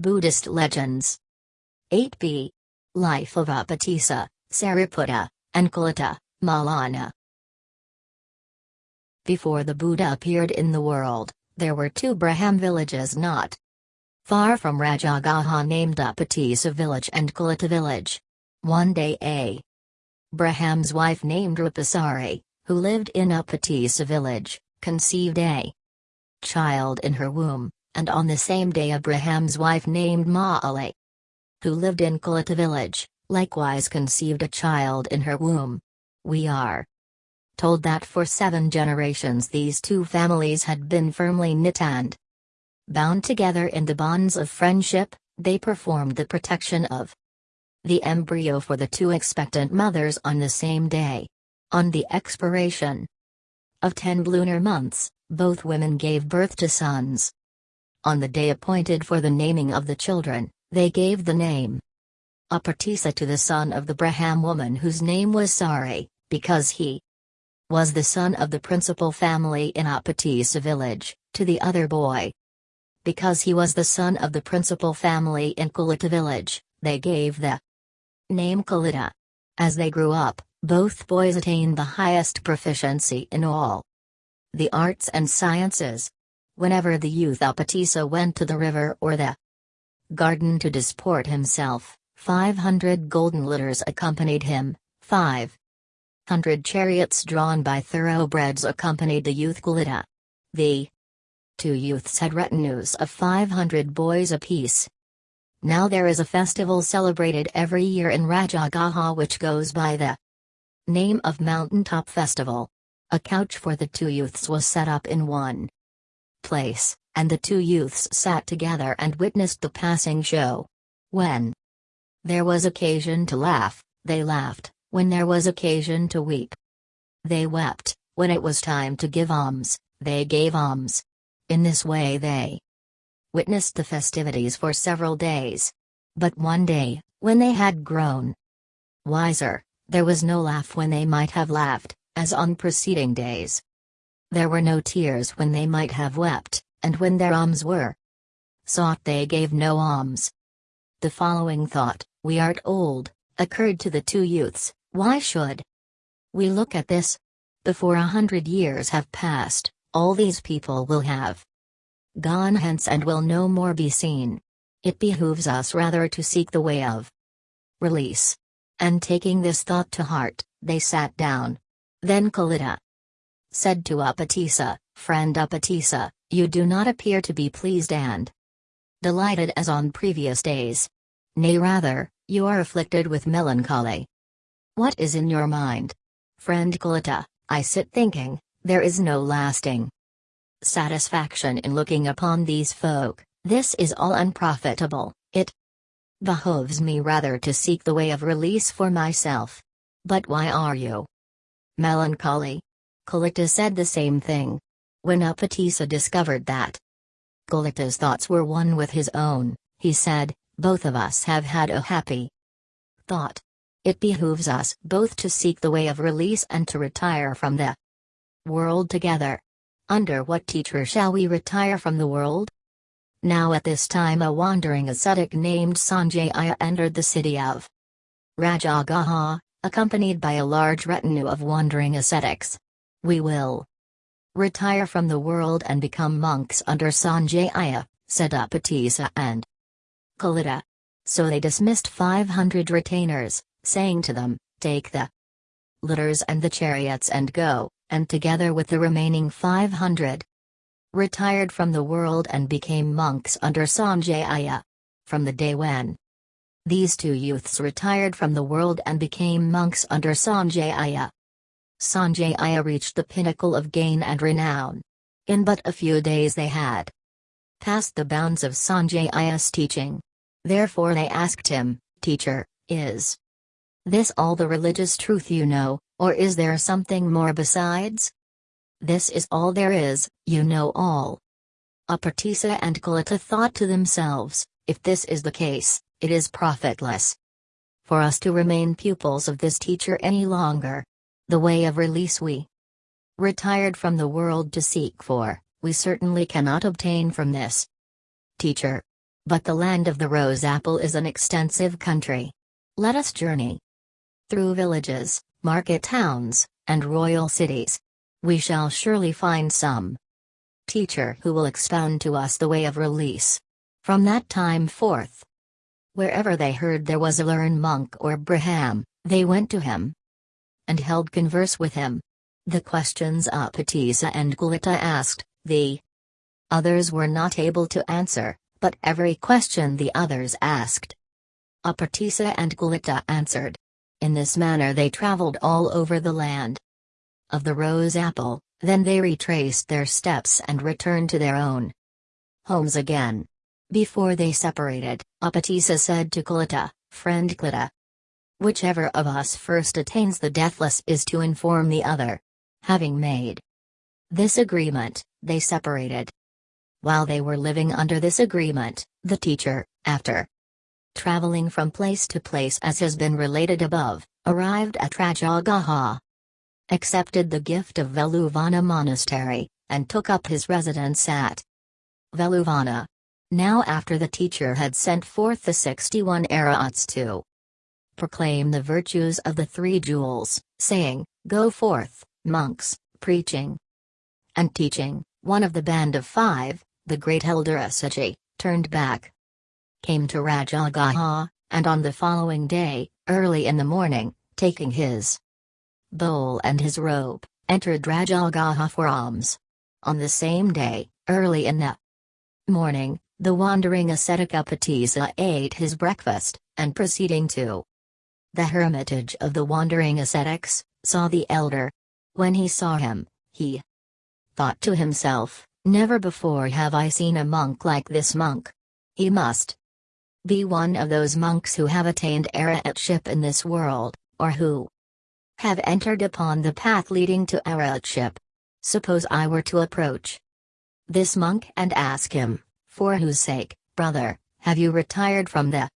Buddhist Legends 8b. Life of Upatissa, Sariputta, and Kolita, Malana. Before the Buddha appeared in the world, there were two Brahman villages not far from Rajagaha named Upatissa village and Kolita village. One day a Brahman's wife named Rupasari, who lived in Upatissa village, conceived a child in her womb, and on the same day Abraham's wife named Maali, who lived in Kolita village, likewise conceived a child in her womb. We are told that for seven generations these two families had been firmly knit and bound together in the bonds of friendship, they performed the protection of the embryo for the two expectant mothers on the same day. On the expiration of ten lunar months, both women gave birth to sons. On the day appointed for the naming of the children, they gave the name Upatissa to the son of the Brahman woman whose name was Sari, because he was the son of the principal family in Upatissa village, to the other boy. Because he was the son of the principal family in Kolita village, they gave the name Kolita. As they grew up, both boys attained the highest proficiency in all the arts and sciences. Whenever the youth Upatissa went to the river or the garden to disport himself, 500 golden litters accompanied him, 500 chariots drawn by thoroughbreds accompanied the youth Kolita. The two youths had retinues of 500 boys apiece. Now there is a festival celebrated every year in Rajagaha which goes by the name of Mountaintop Festival. A couch for the two youths was set up in one place, and the two youths sat together and witnessed the passing show. When there was occasion to laugh, they laughed, when there was occasion to weep. They wept, when it was time to give alms, they gave alms. In this way they witnessed the festivities for several days. But one day, when they had grown wiser, there was no laugh when they might have laughed, as on preceding days. There were no tears when they might have wept, and when their alms were sought they gave no alms. The following thought, we art old, occurred to the two youths, why should we look at this? Before a hundred years have passed, all these people will have gone hence and will no more be seen. It behooves us rather to seek the way of release. And taking this thought to heart, they sat down, then Kolita said to Upatissa, Friend Upatissa, you do not appear to be pleased and delighted as on previous days. Nay rather, you are afflicted with melancholy. What is in your mind? Friend Kolita, I sit thinking, there is no lasting satisfaction in looking upon these folk, this is all unprofitable, it behoves me rather to seek the way of release for myself. But why are you Melancholy. Kolita said the same thing. When Upatissa discovered that Kolita's thoughts were one with his own, he said, Both of us have had a happy thought. It behooves us both to seek the way of release and to retire from the world together. Under what teacher shall we retire from the world? Now at this time a wandering ascetic named Sanjaya entered the city of Rajagaha, accompanied by a large retinue of wandering ascetics. We will retire from the world and become monks under Sanjaya, said Upatissa and Kolita. So they dismissed 500 retainers, saying to them, Take the litters and the chariots and go, and together with the remaining 500, retired from the world and became monks under Sanjaya. From the day when these two youths retired from the world and became monks under Sanjaya. Sanjaya reached the pinnacle of gain and renown. In but a few days they had passed the bounds of Sanjaya's teaching. Therefore they asked him, Teacher, is this all the religious truth you know, or is there something more besides? This is all there is, you know all. Upatissa and Kolita thought to themselves, if this is the case, it is profitless for us to remain pupils of this teacher any longer. The way of release we retired from the world to seek for, we certainly cannot obtain from this teacher. But the land of the rose apple is an extensive country. Let us journey through villages, market towns, and royal cities. We shall surely find some teacher who will expound to us the way of release. From that time forth, wherever they heard there was a learned monk or Brahman, they went to him and held converse with him. The questions Upatissa and Kolita asked, the others were not able to answer, but every question the others asked. Upatissa and Kolita answered. In this manner they traveled all over the land of the rose apple, then they retraced their steps and returned to their own homes again. Before they separated, Upatissa said to Kolita, Friend Kolita, whichever of us first attains the deathless is to inform the other. Having made this agreement, they separated. While they were living under this agreement, the teacher, after traveling from place to place as has been related above, arrived at Rajagaha, accepted the gift of Veluvana Monastery, and took up his residence at Veluvana. Now after the teacher had sent forth the 61 Arahats to proclaim the virtues of the three jewels, saying, Go forth, monks, preaching and teaching, one of the band of five, the great elder Assaji, turned back. Came to Rajagaha, and on the following day, early in the morning, taking his bowl and his robe, entered Rajagaha for alms. On the same day, early in the morning, the wandering ascetic Upatissa ate his breakfast, and proceeding to the hermitage of the wandering ascetics, saw the elder. When he saw him, he thought to himself, Never before have I seen a monk like this monk. He must be one of those monks who have attained Arahatship in this world, or who have entered upon the path leading to Arahatship. Suppose I were to approach this monk and ask him, for whose sake, brother, have you retired from the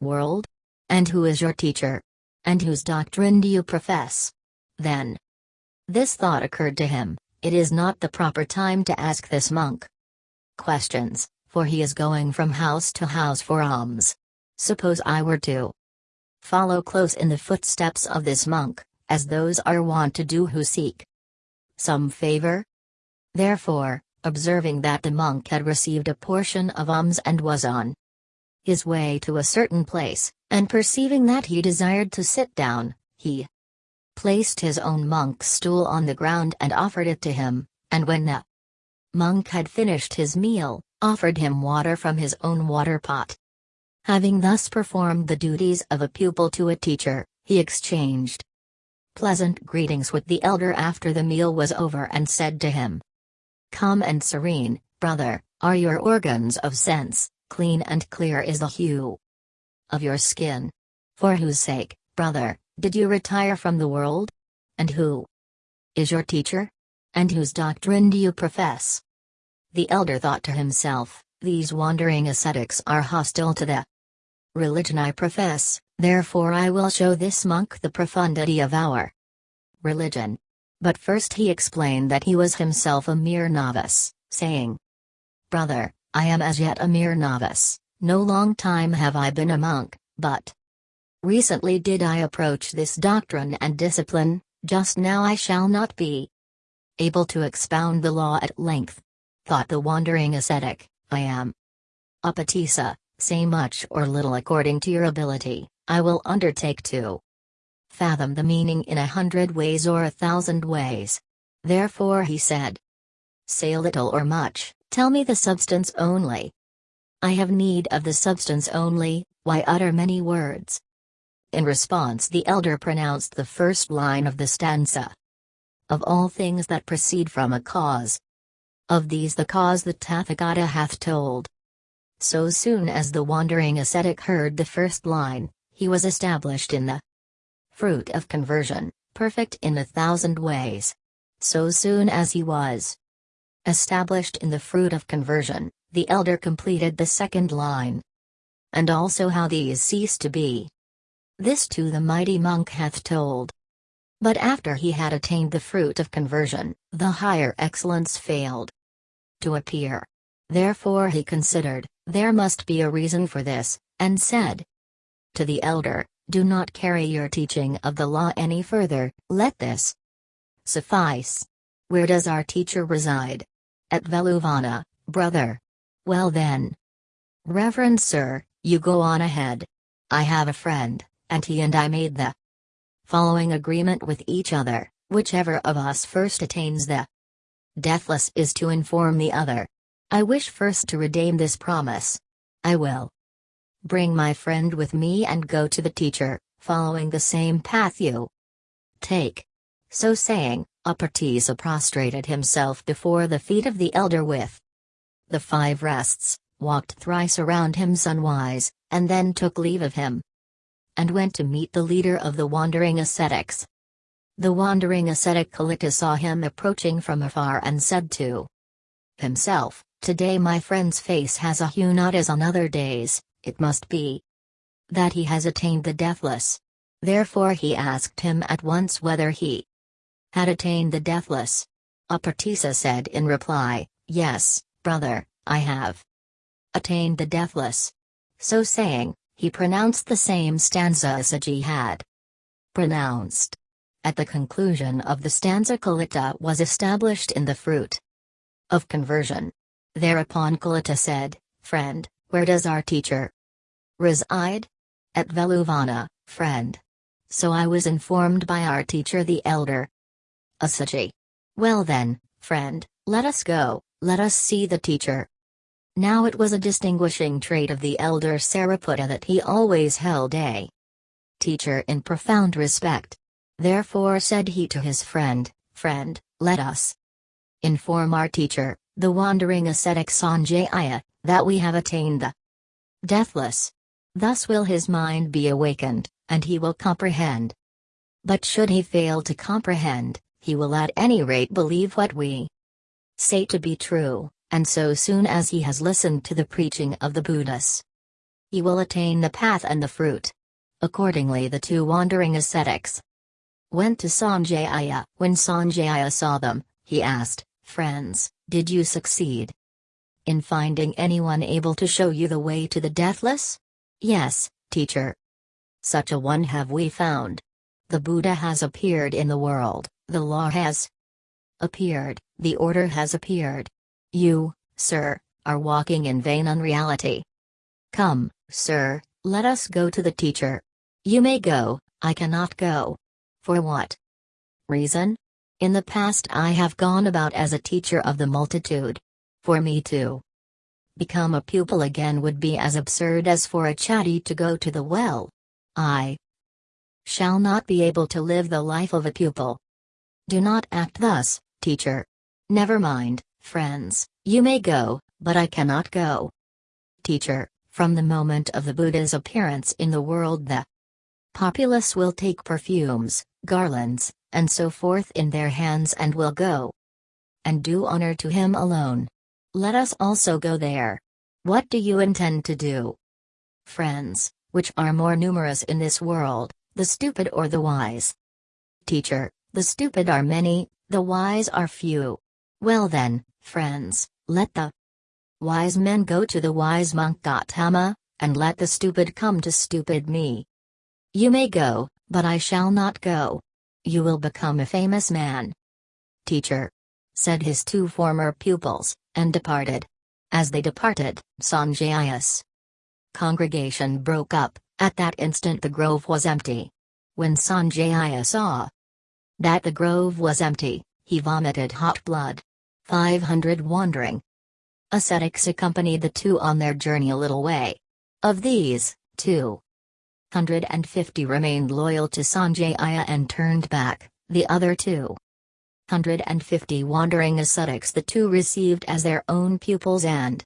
world? And who is your teacher? And whose doctrine do you profess? Then. This thought occurred to him, it is not the proper time to ask this monk questions, for he is going from house to house for alms. Suppose I were to follow close in the footsteps of this monk, as those are wont to do who seek some favor? Therefore, observing that the monk had received a portion of alms and was on his way to a certain place, and perceiving that he desired to sit down, he placed his own monk's stool on the ground and offered it to him, and when the monk had finished his meal, offered him water from his own water pot. Having thus performed the duties of a pupil to a teacher, he exchanged pleasant greetings with the elder after the meal was over and said to him, Come and serene, brother, are your organs of sense, clean and clear is the hue of your skin. For whose sake, brother, did you retire from the world? And who is your teacher? And whose doctrine do you profess? The elder thought to himself, These wandering ascetics are hostile to the religion I profess, therefore I will show this monk the profundity of our religion. But first he explained that he was himself a mere novice, saying, Brother, I am as yet a mere novice, no long time have I been a monk, but Recently did I approach this doctrine and discipline, just now I shall not be able to expound the law at length. Thought the wandering ascetic, I am. Upatissa, say much or little according to your ability, I will undertake to fathom the meaning in a hundred ways or a thousand ways. Therefore he said, Say little or much, tell me the substance only. I have need of the substance only, why utter many words? In response the elder pronounced the first line of the stanza. Of all things that proceed from a cause. Of these the cause the Tathagata hath told. So soon as the wandering ascetic heard the first line, he was established in the fruit of conversion, perfect in a thousand ways. So soon as he was established in the fruit of conversion, the elder completed the second line. And also how these cease to be. This too the mighty monk hath told. But after he had attained the fruit of conversion, the higher excellence failed to appear. Therefore he considered, There must be a reason for this, and said to the elder, Do not carry your teaching of the law any further, let this suffice. Where does our teacher reside? At Veluvana, brother. Well then. Reverend Sir, you go on ahead. I have a friend, and he and I made the following agreement with each other whichever of us first attains the deathless is to inform the other. I wish first to redeem this promise. I will bring my friend with me and go to the teacher, following the same path you take. So saying, Upatissa prostrated himself before the feet of the elder with the five rests, walked thrice around him sunwise, and then took leave of him and went to meet the leader of the wandering ascetics. The wandering ascetic Kolita saw him approaching from afar and said to himself, Today my friend's face has a hue not as on other days, it must be that he has attained the deathless. Therefore he asked him at once whether he had attained the deathless. Upatissa said in reply, Yes, brother, I have attained the deathless. So saying, he pronounced the same stanza as Assaji had pronounced. At the conclusion of the stanza Kolita was established in the fruit of conversion. Thereupon Kolita said, Friend, where does our teacher reside? At Veluvana, friend. So I was informed by our teacher the elder. Assaji. Well then, friend, let us go, let us see the teacher. Now it was a distinguishing trait of the elder Sariputta that he always held a teacher in profound respect. Therefore said he to his friend, Friend, let us inform our teacher, the wandering ascetic Sanjaya, that we have attained the deathless. Thus will his mind be awakened, and he will comprehend. But should he fail to comprehend, he will at any rate believe what we say to be true, and so soon as he has listened to the preaching of the Buddhas, he will attain the path and the fruit. Accordingly, the two wandering ascetics went to Sanjaya. When Sanjaya saw them, he asked, Friends, did you succeed in finding anyone able to show you the way to the deathless? Yes, teacher. Such a one have we found. The Buddha has appeared in the world, the law has appeared, the order has appeared, you, sir, are walking in vain unreality. Come, sir, let us go to the teacher. You may go, I cannot go. For what reason? In the past, I have gone about as a teacher of the multitude. For me to become a pupil again would be as absurd as for a chatty to go to the well. I shall not be able to live the life of a pupil. Do not act thus, teacher. Never mind, Friends, you may go, but I cannot go. Teacher, from the moment of the Buddha's appearance in the world, the populace will take perfumes, garlands, and so forth in their hands and will go and do honor to him alone. Let us also go there. What do you intend to do? Friends, which are more numerous in this world, the stupid or the wise? Teacher, the stupid are many, the wise are few. Well then, friends, let the wise men go to the wise monk Gautama, and let the stupid come to stupid me. You may go, but I shall not go. You will become a famous man. Teacher. Said his two former pupils, and departed. As they departed, Sanjaya's congregation broke up, at that instant the grove was empty. When Sanjaya saw that the grove was empty, he vomited hot blood. 500 wandering ascetics accompanied the two on their journey a little way. Of these, 250 remained loyal to Sanjaya and turned back, the other 250 wandering ascetics the two received as their own pupils and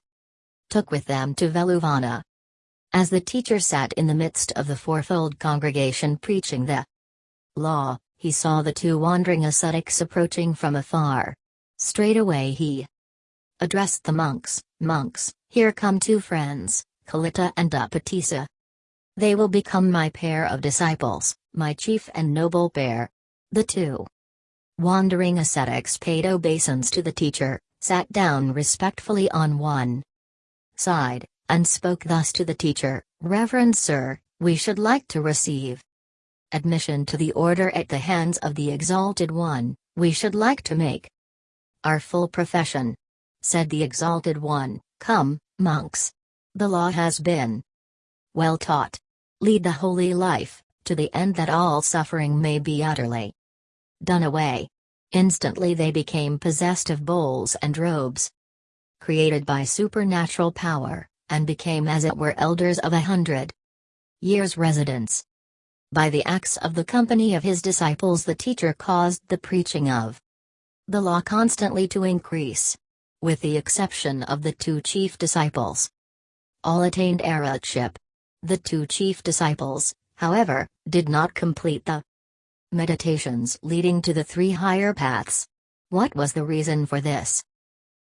took with them to Veluvana. As the teacher sat in the midst of the fourfold congregation preaching the law, he saw the two wandering ascetics approaching from afar. Straightway he addressed the monks, Monks, here come two friends, Kolita and Upatissa. They will become my pair of disciples, my chief and noble pair. The two wandering ascetics paid obeisance to the teacher, sat down respectfully on one side, and spoke thus to the teacher Reverend Sir, we should like to receive admission to the order at the hands of the Exalted One, we should like to make our full profession. Said the Exalted One, Come, monks. The law has been well taught. Lead the holy life, to the end that all suffering may be utterly done away. Instantly they became possessed of bowls and robes, created by supernatural power, and became as it were elders of a hundred years' residence. By the acts of the company of his disciples the teacher caused the preaching of the law constantly to increase. With the exception of the two chief disciples. All attained arhatship. The two chief disciples, however, did not complete the meditations leading to the three higher paths. What was the reason for this?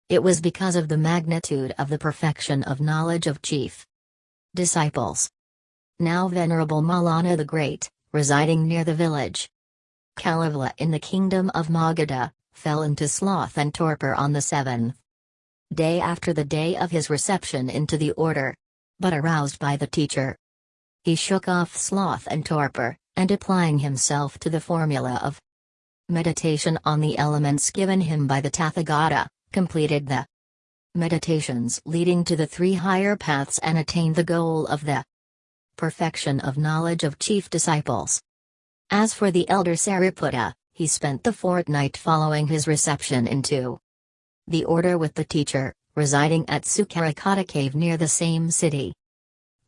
It was because of the magnitude of the perfection of knowledge of chief disciples. Now Venerable Malana the Great, residing near the village Kallavala in the kingdom of Magadha, fell into sloth and torpor on the seventh day after the day of his reception into the order. But aroused by the teacher, he shook off sloth and torpor, and applying himself to the formula of meditation on the elements given him by the Tathagata, completed the meditations leading to the three higher paths and attained the goal of the perfection of knowledge of chief disciples. As for the elder Sariputta, he spent the fortnight following his reception into the order with the teacher, residing at Sukarakata cave near the same city.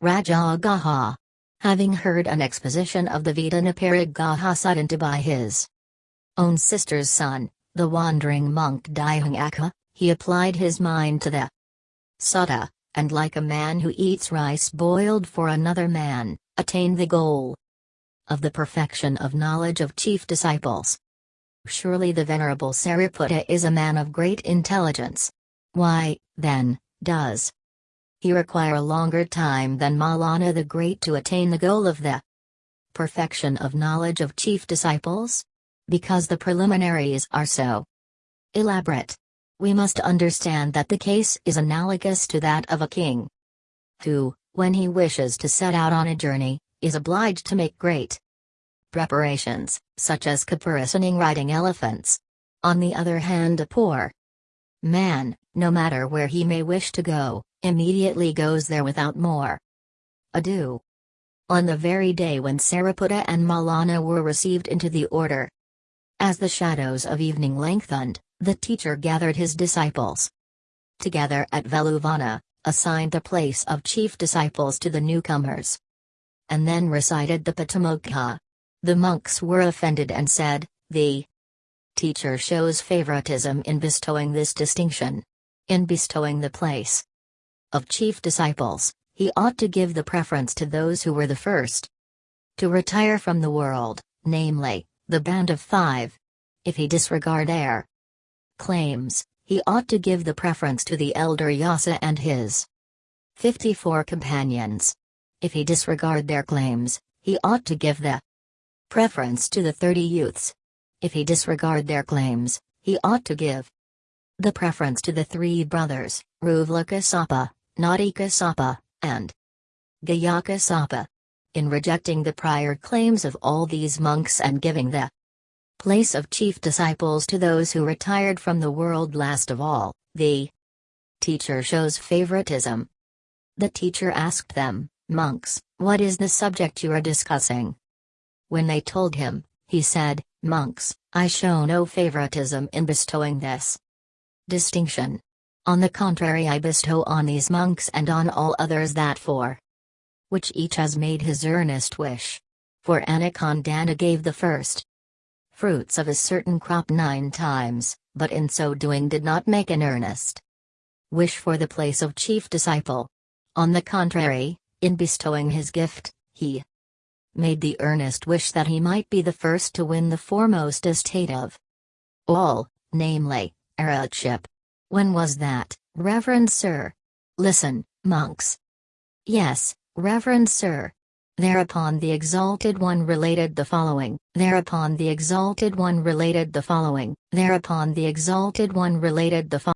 Rajagaha. Having heard an exposition of the Veda Vedanaparigaha Suttanta by his own sister's son, the wandering monk Dighanakha, he applied his mind to the sutta, and like a man who eats rice boiled for another man, attain the goal of the perfection of knowledge of chief disciples. Surely the Venerable Sariputta is a man of great intelligence. Why, then, does he require a longer time than Maulana the Great to attain the goal of the perfection of knowledge of chief disciples? Because the preliminaries are so elaborate. We must understand that the case is analogous to that of a king who, when he wishes to set out on a journey, is obliged to make great preparations, such as caparissoning riding elephants. On the other hand, a poor man, no matter where he may wish to go, immediately goes there without more ado. On the very day when Sariputta and Malana were received into the order, as the shadows of evening lengthened, the teacher gathered his disciples together at Veluvana, assigned the place of chief disciples to the newcomers, and then recited the Patimokkha, the monks were offended and said, The teacher shows favoritism in bestowing this distinction. In bestowing the place of chief disciples, he ought to give the preference to those who were the first to retire from the world, namely, the band of five. If he disregard their claims, he ought to give the preference to the elder Yasa and his 54 companions. If he disregard their claims, he ought to give the preference to the 30 youths. If he disregard their claims, he ought to give the preference to the three brothers, Uruvelakassapa, Nadikassapa, and Gayakassapa. In rejecting the prior claims of all these monks and giving the place of chief disciples to those who retired from the world last of all, the teacher shows favoritism. The teacher asked them, Monks, what is the subject you are discussing? When they told him, he said, Monks, I show no favoritism in bestowing this distinction. On the contrary, I bestow on these monks and on all others that for which each has made his earnest wish. For Anakondana gave the first fruits of a certain crop nine times, but in so doing did not make an earnest wish for the place of chief disciple. On the contrary, in bestowing his gift, he made the earnest wish that he might be the first to win the foremost estate of all, namely, arhatship. When was that, Reverend Sir? Listen, monks. Yes, Reverend Sir. Thereupon the Exalted One related the following, thereupon the Exalted One related the following, thereupon the Exalted One related the following.